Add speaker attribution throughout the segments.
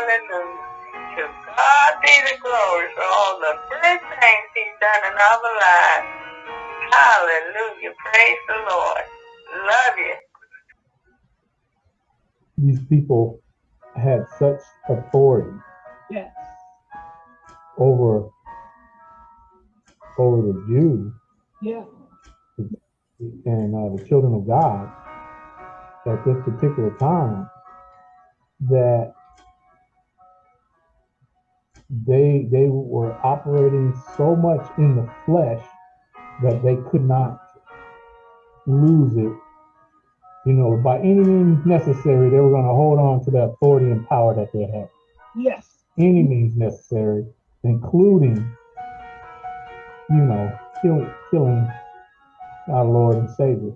Speaker 1: Hallelujah, hallelujah. To God be the glory for all the good things he's done in our lives. Hallelujah. Praise the Lord. Love you.
Speaker 2: These people had such authority
Speaker 3: Yes.
Speaker 2: over over the Jews
Speaker 3: Yeah.
Speaker 2: and uh, the children of God at this particular time that they they were operating so much in the flesh that they could not lose it. You know, by any means necessary, they were going to hold on to the authority and power that they had.
Speaker 3: Yes.
Speaker 2: Any means necessary, including, you know, killing, killing our Lord and Savior.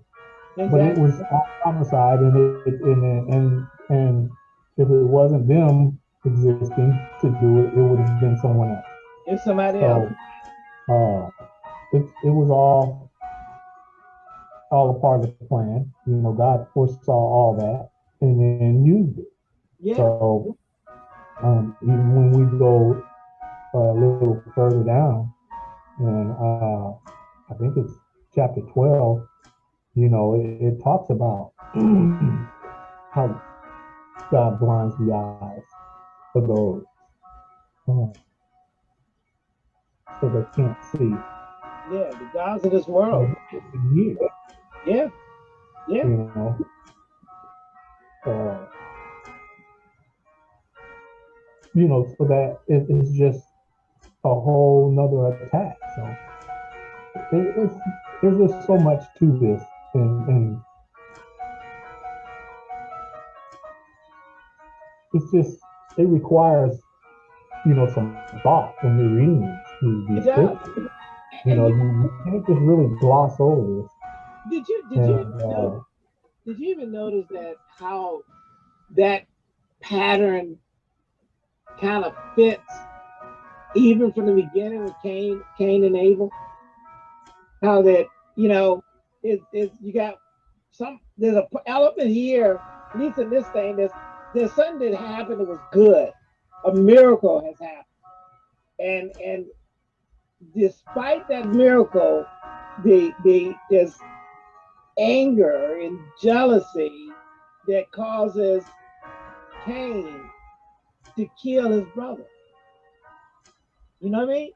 Speaker 2: exactly. But it was homicide, and it, and and and if it wasn't them existing to do it, it would have been someone else.
Speaker 3: It's somebody else.
Speaker 2: So, uh, it it was all all a part of the plan. You know, God foresaw all that and then used it.
Speaker 3: Yeah.
Speaker 2: So, um, even when we go uh, a little further down, and uh, I think it's chapter 12, you know, it, it talks about how God blinds the eyes of those uh, so they can't see.
Speaker 3: Yeah. The gods of this world.
Speaker 2: Years,
Speaker 3: Yeah. Yeah.
Speaker 2: you know. Uh, you know, so that it, it's just a whole nother attack. So it, it's there's just so much to this, and, and it's just it requires you know some thought when you're reading these, these
Speaker 3: It does.
Speaker 2: scriptures. You know, you, you can't just really gloss over this.
Speaker 3: Did you did you
Speaker 2: And, uh,
Speaker 3: know, did you even notice that how that pattern kind of fits even from the beginning with Cain, Cain and Abel? How that you know it, it you got some there's a element here, at least in this thing, there's there's something that happened that was good. A miracle has happened. And and despite that miracle, the the there's anger and jealousy that causes Cain to kill his brother. You know what I mean?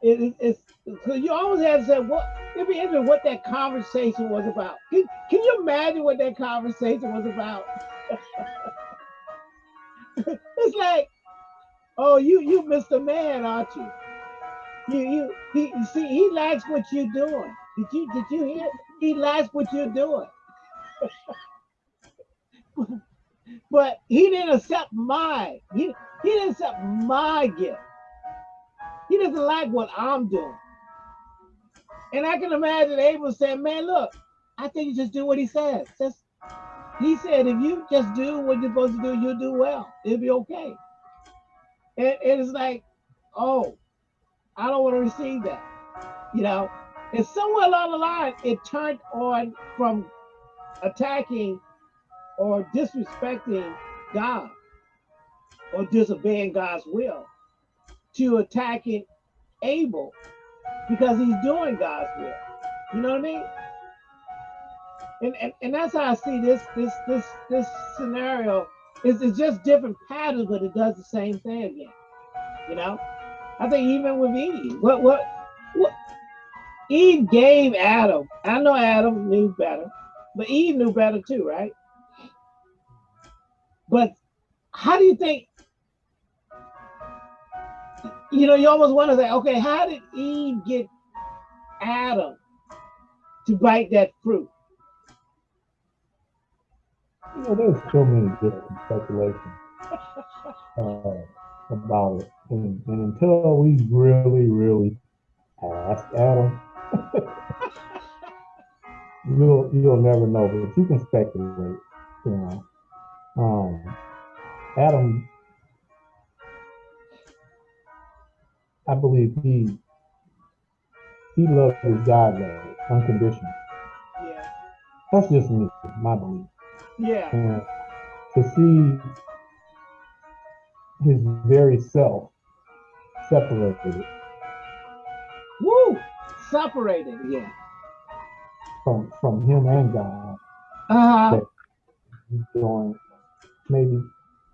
Speaker 3: It, it, it's so you always have to say what it'd be interesting what that conversation was about. Can, can you imagine what that conversation was about? it's like, oh, you you Mr. Man, aren't you? You you he you see he likes what you're doing. Did you did you hear? He likes what you're doing. but he didn't accept my he, he didn't accept my gift. He doesn't like what I'm doing. And I can imagine Abel saying, Man, look, I think you just do what he says. Just he said, if you just do what you're supposed to do, you'll do well. It'll be okay. And, it's like, oh, I don't want to receive that. You know, and somewhere along the line, it turned on from attacking or disrespecting God or disobeying God's will to attacking Abel because he's doing God's will. You know what I mean? And, and, and that's how I see this this this this scenario is it's just different patterns, but it does the same thing again. You know, I think even with Eve, what what what Eve gave Adam. I know Adam knew better, but Eve knew better too, right? But how do you think? You know, you almost want to say, okay, how did Eve get Adam to bite that fruit?
Speaker 2: You know, there's so many different speculations uh, about it, and, and until we really, really ask Adam, you'll you'll never know. But you can speculate. You know, um, Adam, I believe he he loved his God love unconditional.
Speaker 3: Yeah.
Speaker 2: That's just me, my belief.
Speaker 3: Yeah.
Speaker 2: And to see his very self separated
Speaker 3: Woo! Separated. Yeah.
Speaker 2: from from him and God,
Speaker 3: Uh-huh.
Speaker 2: he's doing maybe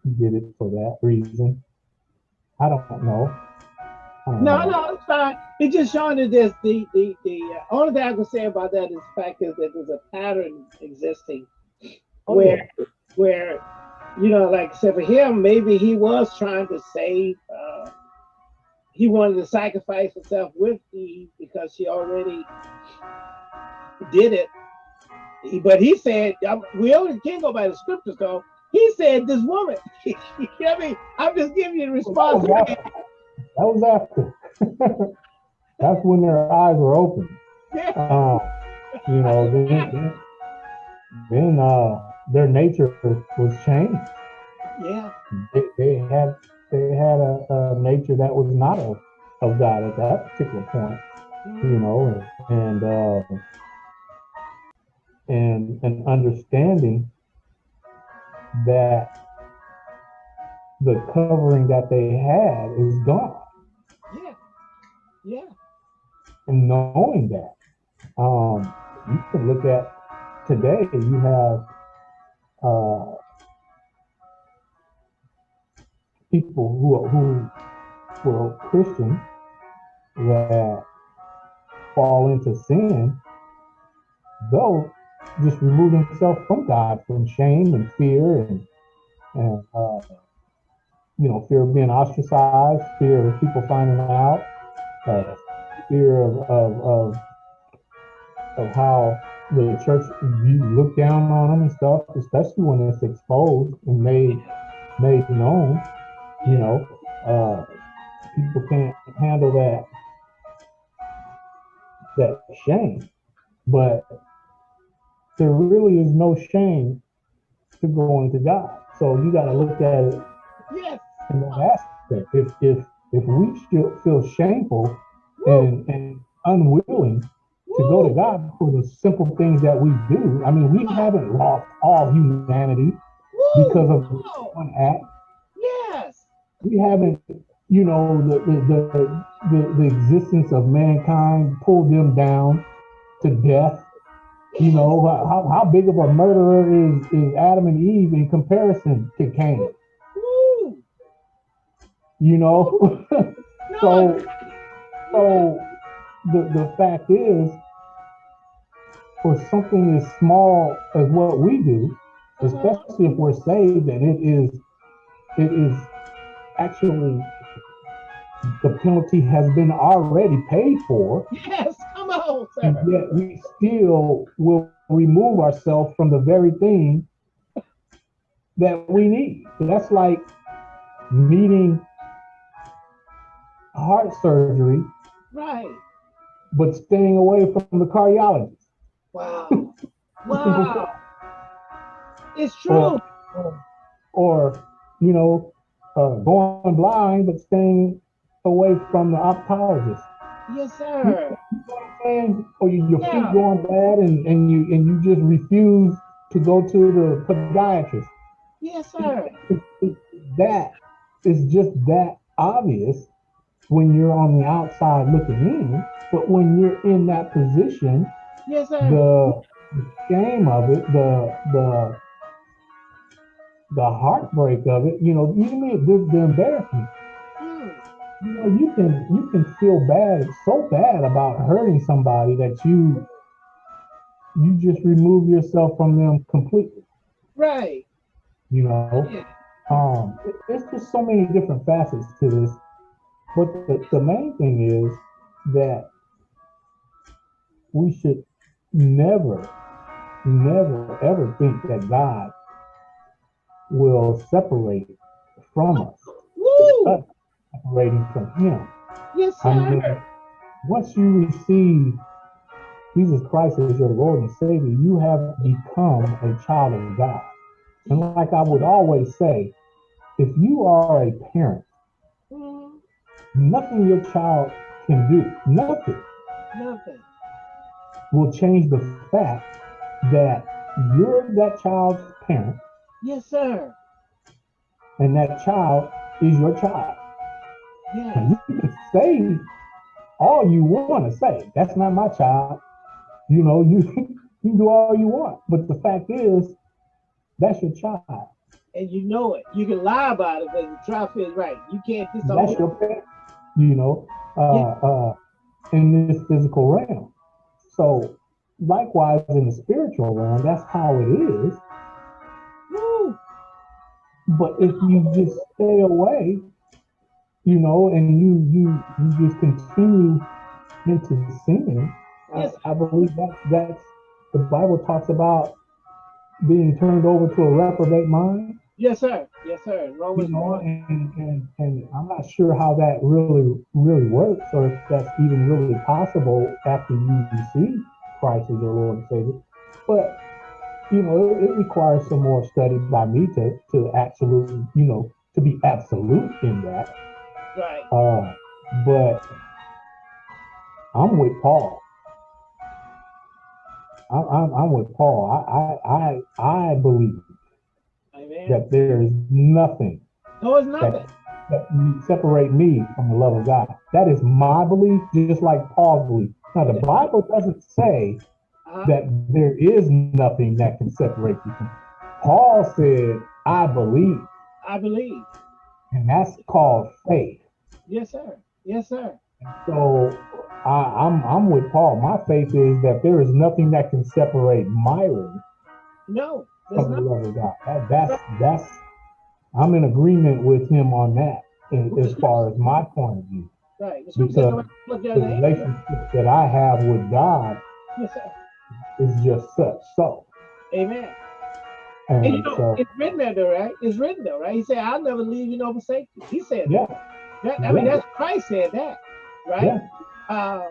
Speaker 2: he did it for that reason. I don't know. I don't
Speaker 3: No,
Speaker 2: know.
Speaker 3: no, it's fine. It's just showing that there's the the the uh, only thing I can say about that is the fact is that there's a pattern existing
Speaker 2: Oh,
Speaker 3: where where you know, like I said for him, maybe he was trying to save. Uh, he wanted to sacrifice himself with Eve because she already did it. He- But he said, we only can't go by the scriptures though. He said, "This woman." you know what I mean, I'm just giving you the response.
Speaker 2: That was after. That's when their eyes were open.
Speaker 3: Yeah.
Speaker 2: Um, you know, then, then, then uh, their nature was changed.
Speaker 3: yeah.
Speaker 2: They, they had they had a, a nature that was not of, of God at that particular point. You know, and and uh, and an understanding that the covering that they had is gone.
Speaker 3: Yeah. Yeah.
Speaker 2: and knowing that, um, you can look at today. You have uh, people who are, who were Christian that fall into sin. They'll just remove themselves from God from shame and fear and and uh, you know fear of being ostracized, fear of people finding out. Uh, fear of, of, of, of how the church you look down on them and stuff, especially when it's exposed and made made known. You know, uh, people can't handle that that shame, but there really is no shame to going to God. So you got to look at it
Speaker 3: Yes.
Speaker 2: in that aspect. If if if we feel feel shameful and, and unwilling to go to God for the simple things that we do. I mean, we haven't lost all humanity
Speaker 3: Woo!
Speaker 2: because of one act.
Speaker 3: Yes.
Speaker 2: We haven't, you know, the the the, the, the existence of mankind pulled them down to death. You know, how, how big of a murderer is, is Adam and Eve in comparison to Cain?
Speaker 3: Woo!
Speaker 2: You know?
Speaker 3: No,
Speaker 2: so so the the fact is for something as small as what we do especially if we're saved and it is it is actually the penalty has been already paid for
Speaker 3: yes, come on,
Speaker 2: and
Speaker 3: sir.
Speaker 2: yet we still will remove ourselves from the very thing that we need that's like needing heart surgery
Speaker 3: Right.
Speaker 2: but staying away from the cardiologist.
Speaker 3: Wow. Wow. It's true.
Speaker 2: Or, or, you know, uh, going blind but staying away from the optometrist.
Speaker 3: Yes, sir.
Speaker 2: You know what I'm saying? Or you, your
Speaker 3: Yeah.
Speaker 2: feet going bad and, and you and you just refuse to go to the podiatrist.
Speaker 3: Yes, sir.
Speaker 2: It- it- that is just that obvious when you're on the outside looking in, but when you're in that position,
Speaker 3: Yes, sir.
Speaker 2: the the shame of it, the the the heartbreak of it, you know, even the, the embarrassment.
Speaker 3: Mm.
Speaker 2: You know, you can you can feel bad, so bad about hurting somebody that you you just remove yourself from them completely.
Speaker 3: Right.
Speaker 2: You know,
Speaker 3: Yeah.
Speaker 2: um, it- there's just so many different facets to this, but the, the main thing is that we should never, never, ever think that God will separate from us, separating from Him.
Speaker 3: Yes,
Speaker 2: I mean, once you receive Jesus Christ as your Lord and Savior, you have become a child of God. And like I would always say, if you are a parent,
Speaker 3: Mm.
Speaker 2: nothing your child can do, nothing
Speaker 3: Nothing.
Speaker 2: Will change the fact that you're that child's parent
Speaker 3: Yes, sir.
Speaker 2: and that child is your child.
Speaker 3: Yes.
Speaker 2: And you can say all you want to say. That's not my child. You know, you you can do all you want, but the fact is, that's your child.
Speaker 3: And you know it. You can lie about it, but the truth is right. You can't disown
Speaker 2: That's your parent. You know, uh, uh, in this physical realm. So, likewise, in the spiritual realm, that's how it is.
Speaker 3: Woo.
Speaker 2: But if you just stay away, you know, and you you you just continue into sin,
Speaker 3: Yes.
Speaker 2: I, I believe that that's the Bible talks about being turned over to a reprobate mind.
Speaker 3: Yes, sir. Yes, sir.
Speaker 2: You
Speaker 3: Romans
Speaker 2: know,
Speaker 3: 1.
Speaker 2: and, and and I'm not sure how that really really works, or if that's even really possible after you receive Christ as your Lord and Savior. But you know, it, it requires some more study by me to to absolutely, you know, to be absolute in that.
Speaker 3: Right.
Speaker 2: Uh, but I'm with Paul. I'm, I'm, I'm with Paul. I, I, I, I believe
Speaker 3: Amen.
Speaker 2: that there is nothing
Speaker 3: No, it's nothing.
Speaker 2: that you separate me from the love of God. That is my belief, just like Paul's belief. Now, the Bible doesn't say
Speaker 3: Uh-huh.
Speaker 2: that there is nothing that can separate you from. Paul said, "I believe,"
Speaker 3: I believe.
Speaker 2: and that's called faith.
Speaker 3: Yes, sir. Yes, sir.
Speaker 2: So I, I'm I'm with Paul. My faith is that there is nothing that can separate Myron
Speaker 3: No, there's
Speaker 2: from the love of God. That, that's that's I'm in agreement with him on that in, as far as my point of view.
Speaker 3: Right. The scripture says,
Speaker 2: Because The
Speaker 3: at the angel."
Speaker 2: relationship that I have with God
Speaker 3: Yes,
Speaker 2: is just such so.
Speaker 3: Amen.
Speaker 2: And,
Speaker 3: And you know,
Speaker 2: so
Speaker 3: it's written there, though, right? It's written there, right? He said, "I'll never leave you nor forsake you." He said,
Speaker 2: yeah,
Speaker 3: that. I mean,
Speaker 2: Yeah.
Speaker 3: that's Christ said that, right?
Speaker 2: yeah,
Speaker 3: Uh,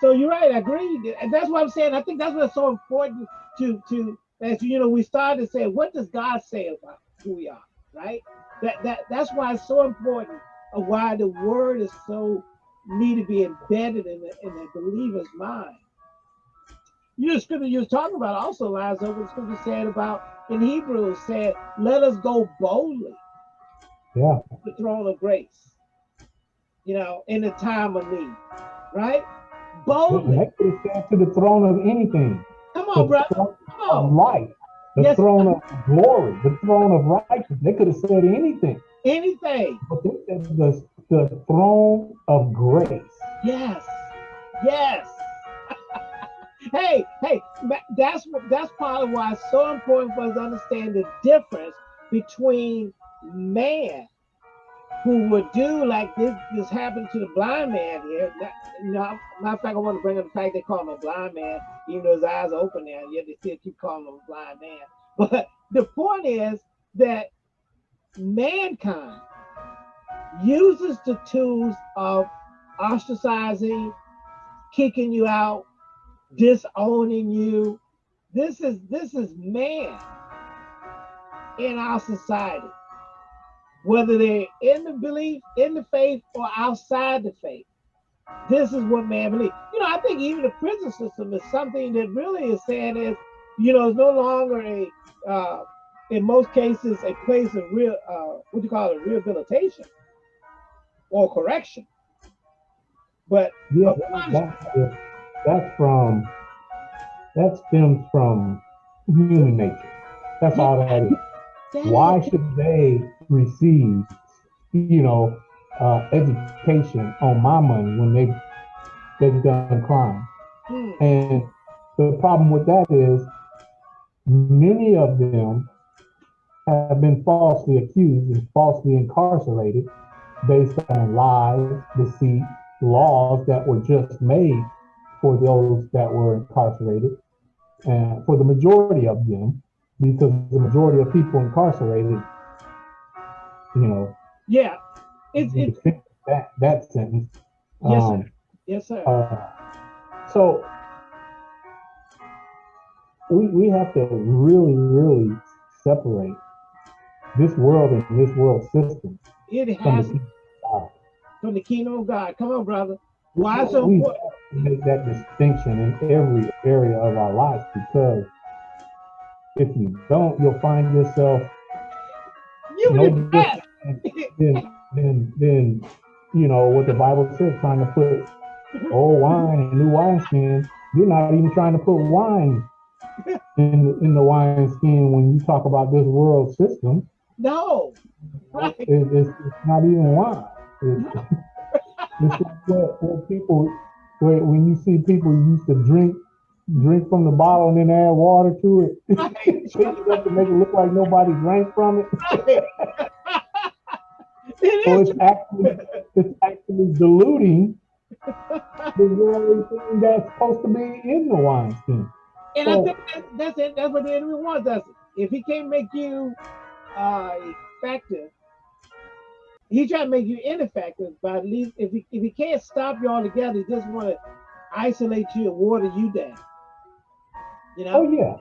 Speaker 3: so you're right. I agree, and that's what I'm saying. I think that's what's so important to to as you know we started to say, what does God say about who we are, right? That that that's why it's so important of why the word is so need to be embedded in the in the believer's mind. You know, scripture you was talking about also lies over the scripture said about in Hebrews said, "Let us go boldly
Speaker 2: yeah.
Speaker 3: to the throne of grace." You know, in the time of need, right? Boldly.
Speaker 2: They could have said to the throne of anything.
Speaker 3: Come on, brother.
Speaker 2: Of life, the
Speaker 3: Yes.
Speaker 2: throne of glory, the throne of righteousness. They could have said anything,
Speaker 3: Anything.
Speaker 2: but they said the, the throne of grace.
Speaker 3: Yes. Yes. hey, hey, that's that's part of why it's so important for us to understand the difference between man who would do like this this happened to the blind man here. That, you know, matter of fact, I want to bring up the fact they call him a blind man, even though his eyes are open now, yet they still keep calling him a blind man. But the point is that mankind uses the tools of ostracizing, kicking you out, disowning you. This is this is man in our society, whether they're in the belief, in the faith, or outside the faith. This is what man believes. You know, I think even the prison system is something that really is saying is, you know, it's no longer a, uh, in most cases, a place of real, uh, what do you call it, rehabilitation or correction. But
Speaker 2: Yeah, that's, that's from that stems from human nature. That's all that is. Why should they receive, you know, uh, education on my money when they they've done crime?
Speaker 3: Hmm,
Speaker 2: And the problem with that is many of them have been falsely accused and falsely incarcerated based on lies, deceit, laws that were just made for those that were incarcerated and for the majority of them because the majority of people incarcerated you know
Speaker 3: yeah, it's
Speaker 2: you
Speaker 3: it,
Speaker 2: that that sentence
Speaker 3: Yes, sir.
Speaker 2: um,
Speaker 3: yes, sir.
Speaker 2: uh, so we we have to really, really separate this world and this world system
Speaker 3: It
Speaker 2: from
Speaker 3: has
Speaker 2: the kingdom of God.
Speaker 3: from the kingdom of God. Come on, brother. Why it's so
Speaker 2: We-
Speaker 3: important?
Speaker 2: make that distinction in every area of our lives because if you don't, you'll find yourself
Speaker 3: You
Speaker 2: no different than, than, than, you know, what the Bible says, trying to put old wine in new wineskin. You're not even trying to put wine in, in the wineskin when you talk about this world system.
Speaker 3: No. Right.
Speaker 2: It, it's, it's not even wine. It's, what, what people, where, when you see people used to drink, drink from the bottle and then add water to it,
Speaker 3: Right.
Speaker 2: shake it up to make it look like nobody drank from it.
Speaker 3: It
Speaker 2: So it's actually, it's actually diluting the very thing that's supposed to be in the wineskin.
Speaker 3: And I think that, that's it. That's what the enemy wants us. If he can't make you uh, effective, he try to make you ineffective. But at least if he if he can't stop you altogether, he just want to isolate you and water you down. You know?
Speaker 2: Oh yeah,